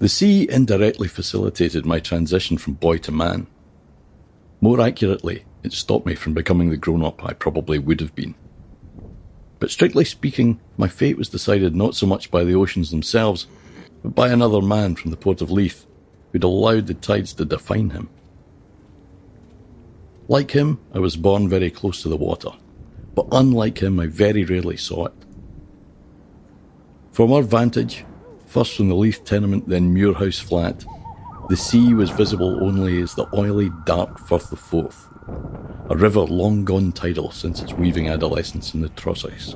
The sea indirectly facilitated my transition from boy to man. More accurately, it stopped me from becoming the grown up I probably would have been. But strictly speaking, my fate was decided not so much by the oceans themselves, but by another man from the port of Leith, who'd allowed the tides to define him. Like him, I was born very close to the water, but unlike him, I very rarely saw it. From our vantage, first from the Leith tenement, then Muirhouse Flat, the sea was visible only as the oily, dark Firth of Forth, a river long gone tidal since its weaving adolescence in the Trosachs,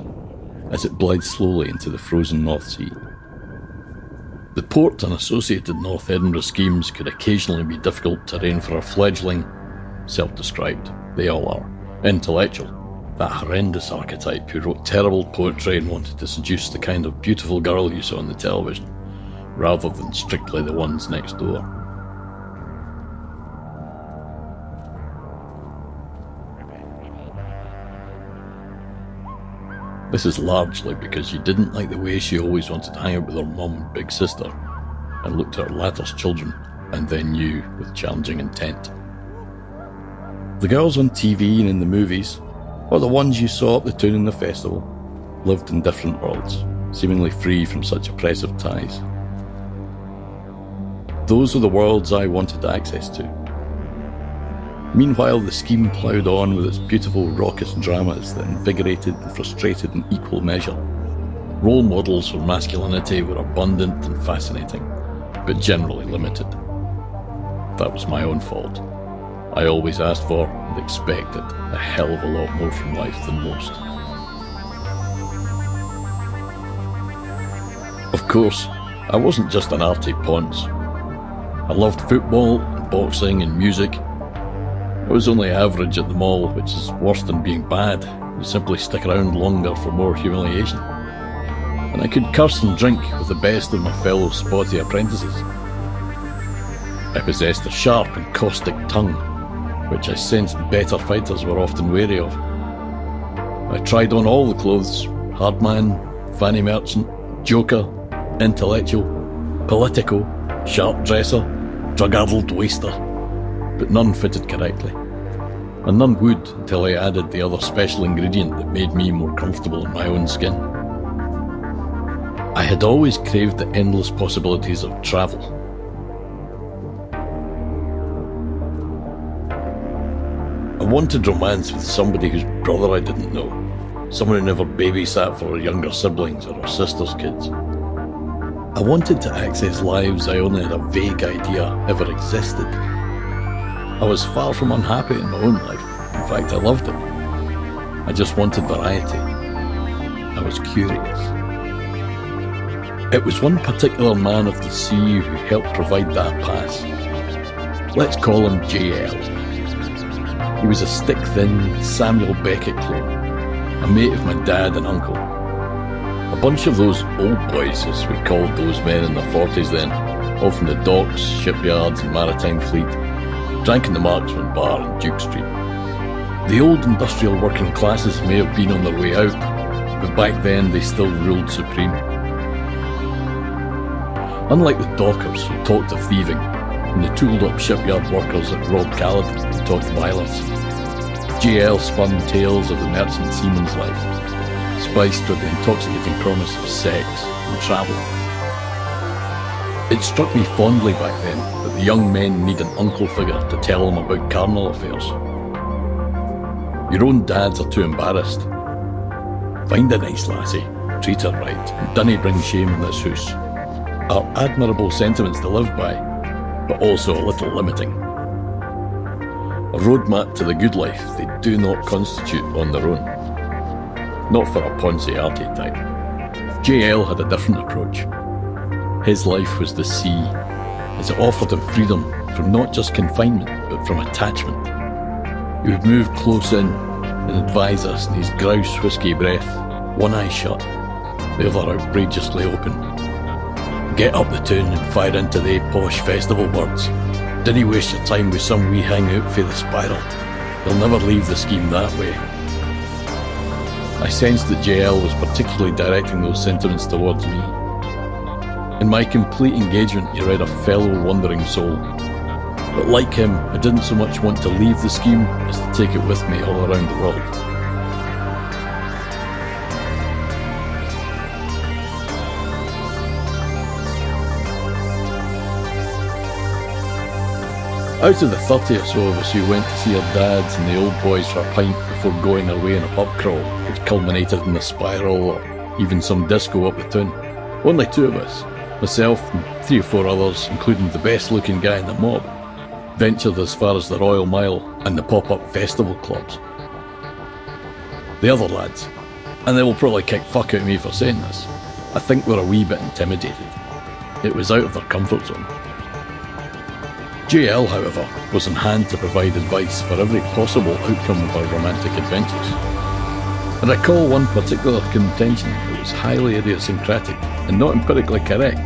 as it bled slowly into the frozen North Sea. The port and associated North Edinburgh schemes could occasionally be difficult terrain for a fledgling, self described, they all are, intellectual, that horrendous archetype who wrote terrible poetry and wanted to seduce the kind of beautiful girl you saw on the television, rather than strictly the ones next door. This is largely because she didn't like the way she always wanted to hang out with her mum and big sister, and looked at her latter's children, and then you with challenging intent. The girls on TV and in the movies, or the ones you saw at the town in the festival, lived in different worlds, seemingly free from such oppressive ties. Those were the worlds I wanted access to. Meanwhile, the scheme ploughed on with its beautiful raucous dramas that invigorated and frustrated in equal measure. Role models for masculinity were abundant and fascinating, but generally limited. That was my own fault. I always asked for and expected a hell of a lot more from life than most. Of course, I wasn't just an arty ponce. I loved football, boxing, and music. I was only average at them all, which is worse than being bad. You simply stick around longer for more humiliation. And I could curse and drink with the best of my fellow spotty apprentices. I possessed a sharp and caustic tongue which I sensed better fighters were often wary of. I tried on all the clothes hardman, fanny merchant, joker, intellectual, political, sharp dresser, drug addled waster, but none fitted correctly. And none would until I added the other special ingredient that made me more comfortable in my own skin. I had always craved the endless possibilities of travel I wanted romance with somebody whose brother I didn't know. Someone who never babysat for her younger siblings or her sister's kids. I wanted to access lives I only had a vague idea ever existed. I was far from unhappy in my own life. In fact, I loved it. I just wanted variety. I was curious. It was one particular man of the sea who helped provide that pass. Let's call him JL. He was a stick-thin Samuel Beckett clone, a mate of my dad and uncle. A bunch of those old boys, as we called those men in their forties then, all from the docks, shipyards and maritime fleet, drank in the Marksman Bar in Duke Street. The old industrial working classes may have been on their way out, but back then they still ruled supreme. Unlike the dockers who talked of thieving, and the tooled up shipyard workers that Robb Caledon who talked violence, JL spun tales of the merchant seaman's life, spiced with the intoxicating promise of sex and travel. It struck me fondly back then that the young men need an uncle figure to tell them about carnal affairs. Your own dads are too embarrassed. Find a nice lassie, treat her right, and dunny bring shame in this house. Are admirable sentiments to live by, but also a little limiting a roadmap to the good life they do not constitute on their own. Not for a Ponce archetype. JL had a different approach. His life was the sea, as it offered him freedom from not just confinement, but from attachment. He would move close in and advise us in his grouse whisky breath, one eye shut, the other outrageously open. Get up the tune and fire into the posh festival birds. Didn't waste your time with some wee hangout for the spiral. They'll never leave the scheme that way. I sensed that JL was particularly directing those sentiments towards me. In my complete engagement, he read a fellow wandering soul. But like him, I didn't so much want to leave the scheme as to take it with me all around the world. Out of the 30 or so of us who went to see our dads and the old boys for a pint before going our way in a pub crawl, which culminated in a spiral or even some disco up the town, only two of us, myself and three or four others, including the best looking guy in the mob, ventured as far as the Royal Mile and the pop up festival clubs. The other lads, and they will probably kick fuck out of me for saying this, I think were a wee bit intimidated. It was out of their comfort zone. JL, however, was on hand to provide advice for every possible outcome of our romantic adventures. I recall one particular contention that was highly idiosyncratic and not empirically correct,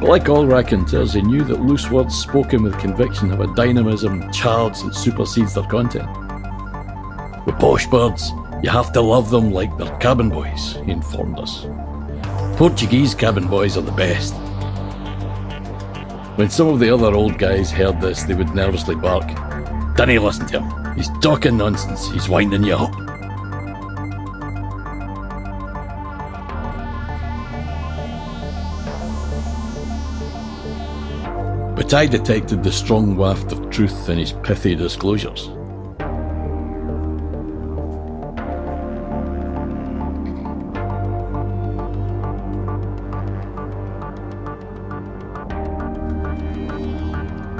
but like all raconteurs, he knew that loose words spoken with conviction have a dynamism charge that supersedes their content. With posh birds, you have to love them like they're cabin boys, he informed us. Portuguese cabin boys are the best, when some of the other old guys heard this, they would nervously bark. Danny, listen to him. He's talking nonsense. He's winding you up. But I detected the strong waft of truth in his pithy disclosures.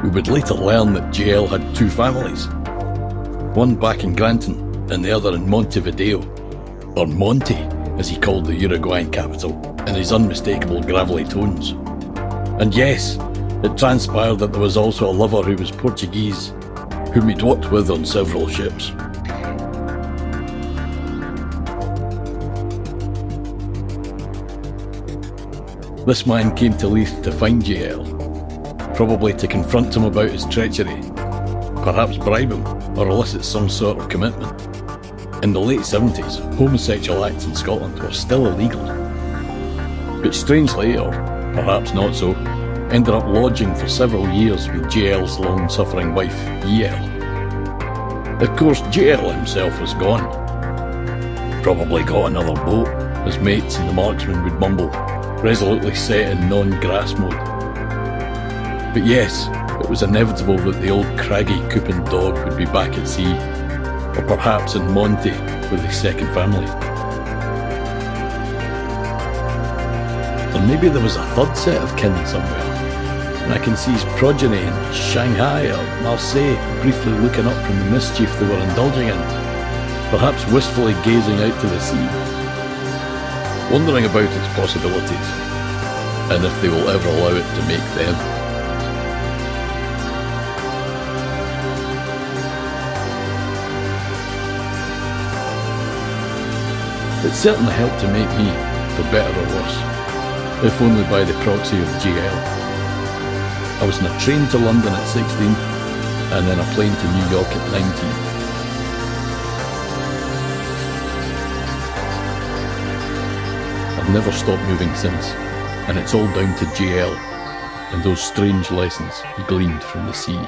We would later learn that JL had two families, one back in Granton and the other in Montevideo, or Monte, as he called the Uruguayan capital, in his unmistakable gravelly tones. And yes, it transpired that there was also a lover who was Portuguese, whom he'd worked with on several ships. This man came to Leith to find JL, probably to confront him about his treachery, perhaps bribe him or elicit some sort of commitment. In the late 70s, homosexual acts in Scotland were still illegal. But strangely, or perhaps not so, ended up lodging for several years with JL's long suffering wife, EL. Of course, JL himself was gone. Probably got another boat, his mates and the marksman would mumble, resolutely set in non grass mode. But yes, it was inevitable that the old craggy Coopin dog would be back at sea, or perhaps in Monte with his second family. Or maybe there was a third set of kin somewhere, and I can see his progeny in Shanghai or Marseille briefly looking up from the mischief they were indulging in, perhaps wistfully gazing out to the sea, wondering about its possibilities, and if they will ever allow it to make them. It certainly helped to make me, for better or worse, if only by the proxy of JL. I was in a train to London at 16, and then a plane to New York at 19. I've never stopped moving since, and it's all down to JL and those strange lessons he gleaned from the sea.